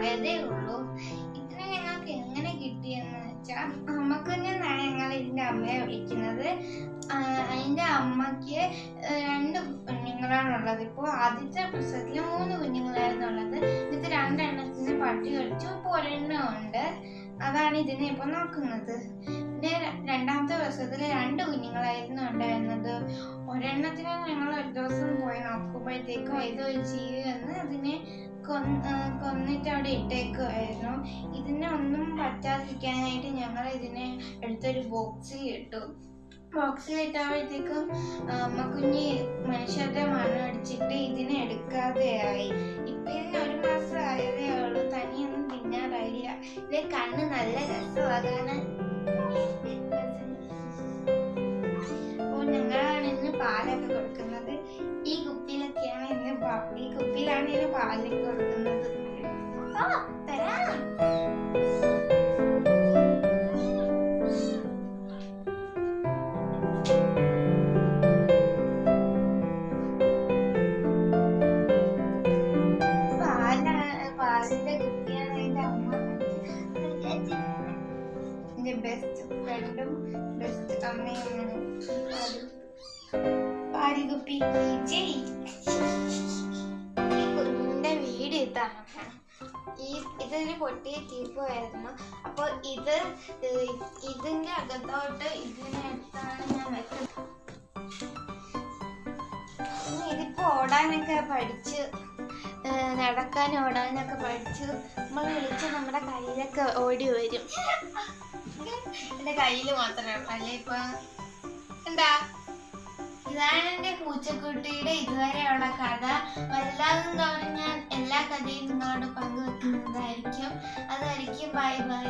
ആകതേ ഉള്ളൂ ഇത്ര ഞങ്ങൾക്ക് എങ്ങനെ കിട്ടിയെന്ന് വെച്ചാൽ അമ്മക്കുഞ്ഞെന്നാണ് ഞങ്ങൾ ഇതിന്റെ അമ്മയെ വിളിക്കുന്നത്. അതിന്റെ അമ്മയ്ക്ക് രണ്ട് കുഞ്ഞുങ്ങളാണുള്ളത്. ഇപ്പോ ആദ്യത്തെ പ്രസവത്തിൽ മൂന്ന് കുഞ്ഞുങ്ങളായിരുന്നു ഉള്ളത് ഇത് രണ്ടെണ്ണത്തിന് പട്ടി കളിച്ചു പൊരെണ്ണമുണ്ട് അതാണ് ഇതിനെ ഇപ്പൊ നോക്കുന്നത്. പിന്നെ രണ്ടാമത്തെ പ്രസവത്തിൽ രണ്ട് കുഞ്ഞുങ്ങളായിരുന്നു ഉണ്ടായിരുന്നത്. ഒരെണ്ണത്തിന് ഞങ്ങൾ ഒരു ദിവസം പോയി നോക്കുമ്പോഴത്തേക്കും ഇത് ഒരു ജീവി വന്ന് അതിനെ കൊന്നിട്ട് അവിടെ ഇട്ടേക്കുമായിരുന്നു ഇതിനെ ഒന്നും പറ്റാതിരിക്കാനായിട്ട് ഞങ്ങൾ ഇതിനെ എടുത്തൊരു ബോക്സിൽ ഇട്ടു. ബോക്സിൽ ഇട്ടപ്പോഴത്തേക്കും അമ്മ കുഞ്ഞ് മനുഷ്യരുടെ മണം അടിച്ചിട്ട് ഇതിനെ എടുക്കാതെയായി. ഇപ്പൊ ഇതിന് ഒരു മാസം ആയതേ ഉള്ളൂ. തനിയൊന്നും തിന്നാറായില്ല. ഇതിന്റെ കണ്ണ് നല്ല രസമാണ് ഈ കുപ്പിയിലാണ് ഇന്ന് പാലൊക്കെ കൊടുക്കുന്നത്. പാല പാലിന്റെ കുപ്പിയാണ് എന്റെ അമ്മ. എന്റെ ബെസ്റ്റ് ഫ്രണ്ടും ബെസ്റ്റ് അമ്മയുമാണ് പാലിക്കുപ്പി ജയ് ഇതാണ്. ഈ ഇതിന് പൊട്ടിയ ടീപ്പായിരുന്നു അപ്പോൾ ഇത് ഇതിന്റെ അകത്തോട്ട് ഇതിനടുത്താണ് ഞാൻ വെക്കുന്നത്. ഇതിപ്പോൾ ഇതിപ്പോ ഓടാനൊക്കെ പഠിച്ച് നടക്കാൻ ഓടാനൊക്കെ പഠിച്ച് നമ്മൾ വിളിച്ച് നമ്മുടെ കയ്യിലൊക്കെ ഓടി വരും. എന്റെ കയ്യിൽ മാത്രമേ ഉള്ളൂ. അല്ലെ ഇപ്പൊ? എന്താ? ഇതാണ് എന്റെ പൂച്ചക്കുട്ടിയുടെ ഇതുവരെയുള്ള കഥ. വലുതാകും തോറും ഞാൻ എല്ലാ കഥയും നിങ്ങളോട് പങ്കുവെക്കുന്നതായിരിക്കും. അതായിരിക്കും. Bye bye